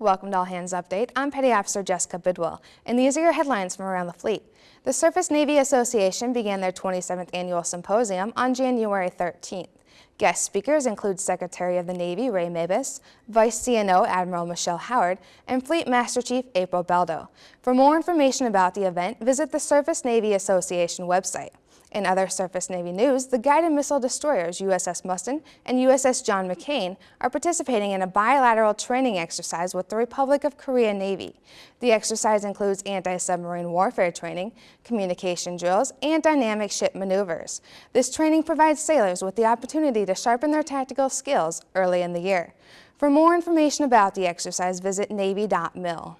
Welcome to All Hands Update. I'm Petty Officer Jessica Bidwell, and these are your headlines from around the fleet. The Surface Navy Association began their 27th annual symposium on January 13th. Guest speakers include Secretary of the Navy Ray Mabus, Vice CNO Admiral Michelle Howard, and Fleet Master Chief April Beldo. For more information about the event, visit the Surface Navy Association website. In other Surface Navy news, the guided missile destroyers USS Mustin and USS John McCain are participating in a bilateral training exercise with the Republic of Korea Navy. The exercise includes anti-submarine warfare training, communication drills, and dynamic ship maneuvers. This training provides sailors with the opportunity to sharpen their tactical skills early in the year. For more information about the exercise, visit Navy.mil.